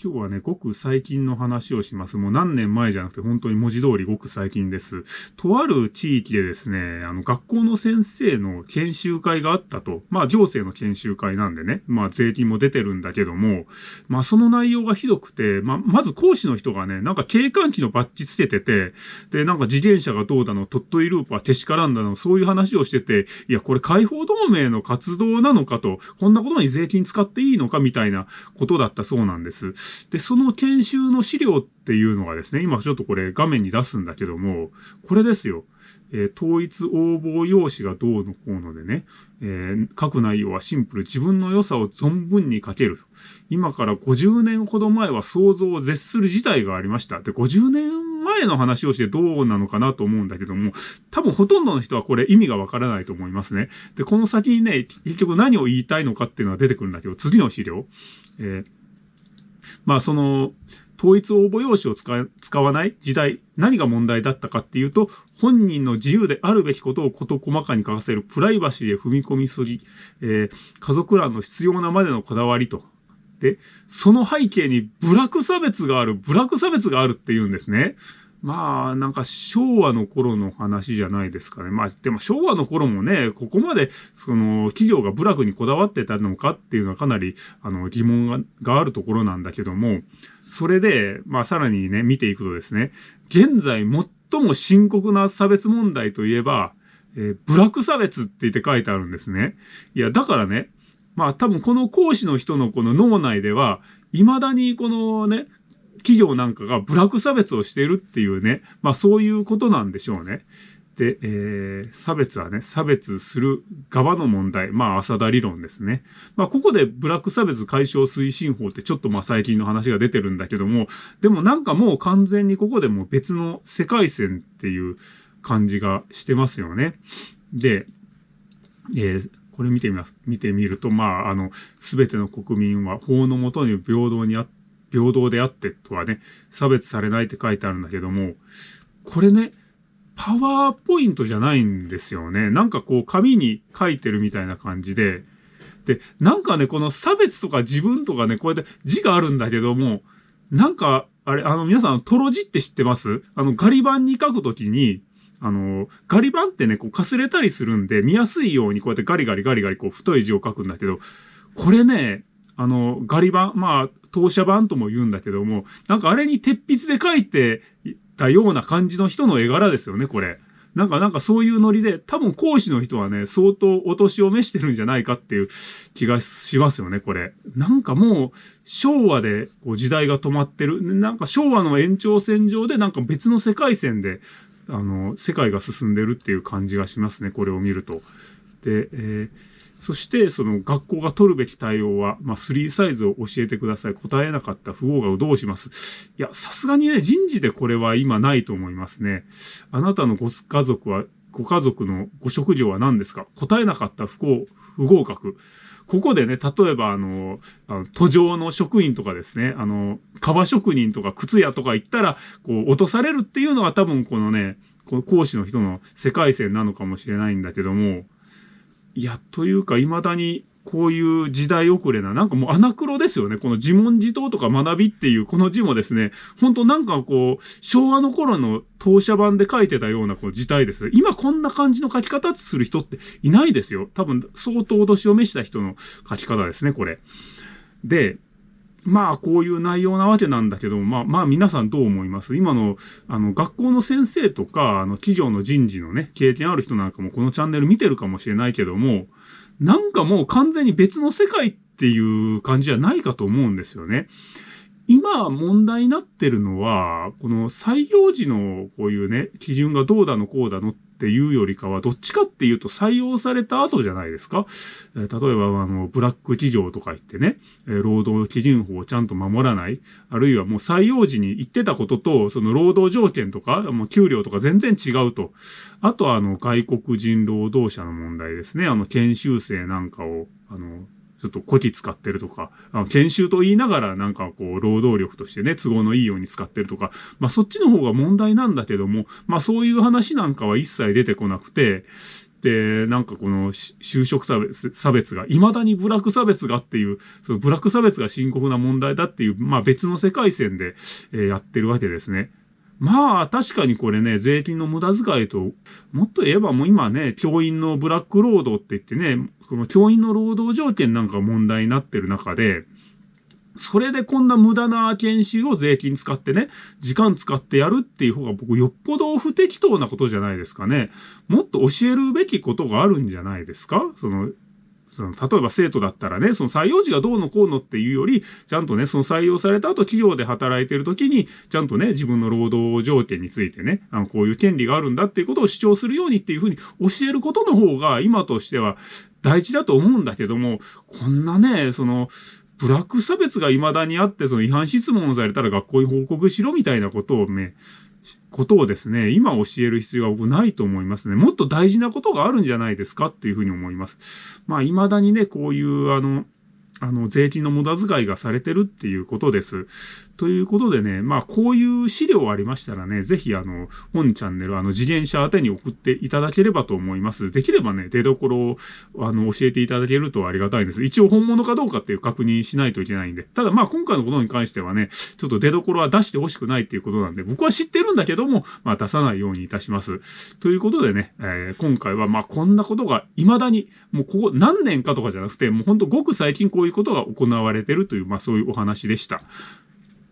今日はね、ごく最近の話をします。もう何年前じゃなくて本当に文字通りごく最近です。とある地域でですね、あの、学校の先生の研修会があったと。まあ、行政の研修会なんでね、まあ、税金も出てるんだけども、まあ、その内容がひどくて、まあ、まず講師の人がね、なんか警官機のバッジつけてて、で、なんか自転車がどうだの、トットイループはけしからんだの、そういう話をしてて、いや、これ解放同盟の活動なのかと、こんなことに税金使っていいのかみたいなことだったそうなんです。で、その研修の資料っていうのがですね、今ちょっとこれ画面に出すんだけども、これですよ。えー、統一応募用紙がどうのこうのでね、えー、書く内容はシンプル。自分の良さを存分に書けると。今から50年ほど前は想像を絶する事態がありました。で、50年前の話をしてどうなのかなと思うんだけども、多分ほとんどの人はこれ意味がわからないと思いますね。で、この先にね、結局何を言いたいのかっていうのは出てくるんだけど、次の資料。えー、まあその、統一応募用紙を使わない時代、何が問題だったかっていうと、本人の自由であるべきことを事細かに書かせるプライバシーへ踏み込みすぎ、えー、家族欄の必要なまでのこだわりと。で、その背景にブラック差別がある、ブラック差別があるっていうんですね。まあ、なんか昭和の頃の話じゃないですかね。まあ、でも昭和の頃もね、ここまで、その、企業が部落にこだわってたのかっていうのはかなり、あの、疑問があるところなんだけども、それで、まあ、さらにね、見ていくとですね、現在最も深刻な差別問題といえば、えー、ブラック差別って言って書いてあるんですね。いや、だからね、まあ多分この講師の人のこの脳内では、未だにこのね、企業なんかがブラック差別をしているっていうね、まあそういうことなんでしょうね。で、えー、差別はね、差別する側の問題。まあ、浅田理論ですね。まあ、ここでブラック差別解消推進法ってちょっとまあ最近の話が出てるんだけども、でもなんかもう完全にここでも別の世界線っていう感じがしてますよね。で、えー、これ見てみます。見てみると、まあ、あの、すべての国民は法のもとに平等にあっ、平等であってとはね、差別されないって書いてあるんだけども、これね、パワーポイントじゃないんですよね。なんかこう紙に書いてるみたいな感じで、で、なんかね、この差別とか自分とかね、こうやって字があるんだけども、なんか、あれ、あの、皆さん、トロ字って知ってます？あの、ガリ版に書くときに、あの、ガリ版ってね、こう、かすれたりするんで、見やすいようにこうやってガリガリガリガリ、こう、太い字を書くんだけど、これね、あの、ガリ版、まあ、当社版とも言うんだけども、なんかあれに鉄筆で書いてたような感じの人の絵柄ですよね、これ。なんか、なんかそういうノリで、多分講師の人はね、相当お年を召してるんじゃないかっていう気がしますよね、これ。なんかもう、昭和でこう時代が止まってる。なんか昭和の延長線上でなんか別の世界線で、あの、世界が進んでるっていう感じがしますね、これを見ると。で、えーそして、その学校が取るべき対応は、まあ、3サイズを教えてください。答えなかった不合がどうしますいや、さすがにね、人事でこれは今ないと思いますね。あなたのご家族は、ご家族のご職業は何ですか？答えなかった不幸、不合格。ここでね、例えばあの、あの途上の職員とかですね、あの、革職人とか靴屋とか行ったら、こう、落とされるっていうのが多分このね、この講師の人の世界線なのかもしれないんだけども、いや、というか、未だにこういう時代遅れな、なんかもうアナクロですよね。この自問自答とか学びっていうこの字もですね、ほんとなんかこう、昭和の頃の当社版で書いてたようなこう字体です。今こんな感じの書き方する人っていないですよ。多分相当年を召した人の書き方ですね、これ。で、まあ、こういう内容なわけなんだけど、まあ、まあ、皆さんどう思います？今の、あの、学校の先生とか、あの、企業の人事のね、経験ある人なんかもこのチャンネル見てるかもしれないけども、なんかもう完全に別の世界っていう感じじゃないかと思うんですよね。今問題になってるのは、この採用時のこういうね、基準がどうだのこうだのっていうよりかは、どっちかっていうと採用された後じゃないですか？えー、例えば、あの、ブラック企業とか言ってね、えー、労働基準法をちゃんと守らない、あるいはもう採用時に言ってたことと、その労働条件とか、もう給料とか全然違うと。あとは、あの、外国人労働者の問題ですね。あの、研修生なんかを、あの、ちょっとこき使ってるとか、あの研修と言いながらなんかこう、労働力としてね、都合のいいように使ってるとか、まあそっちの方が問題なんだけども、まあそういう話なんかは一切出てこなくて、で、なんかこの就職差別差別が、未だにブラック差別がっていう、そのブラック差別が深刻な問題だっていう、まあ別の世界線で、えー、やってるわけですね。まあ確かにこれね、税金の無駄遣いと、もっと言えばもう今ね、教員のブラック労働って言ってね、この教員の労働条件なんか問題になってる中で、それでこんな無駄な研修を税金使ってね、時間使ってやるっていう方が僕よっぽど不適当なことじゃないですかね。もっと教えるべきことがあるんじゃないですか？その、その、例えば生徒だったらね、その採用時がどうのこうのっていうより、ちゃんとね、その採用された後企業で働いてる時に、ちゃんとね、自分の労働条件についてね、あの、こういう権利があるんだっていうことを主張するようにっていうふうに教えることの方が、今としては大事だと思うんだけども、こんなね、その、ブラック差別が未だにあって、その違反質問をされたら学校に報告しろみたいなことをね、ことをですね、今教える必要は僕ないと思いますね。もっと大事なことがあるんじゃないですかっていうふうに思います。まあ、未だにね、こういう、あの、あの、税金の無駄遣いがされてるっていうことです。ということでね、まあ、こういう資料ありましたらね、ぜひ、あの、本チャンネル、あの、次元者宛てに送っていただければと思います。できればね、出所を、あの、教えていただけるとありがたいんです。一応本物かどうかっていう確認しないといけないんで。ただ、まあ、今回のことに関してはね、ちょっと出所は出してほしくないっていうことなんで、僕は知ってるんだけども、まあ、出さないようにいたします。ということでね、えー、今回は、まあ、こんなことが未だに、もうここ何年かとかじゃなくて、もうほんとごく最近こういうことが行われてるという、まあ、そういうお話でした。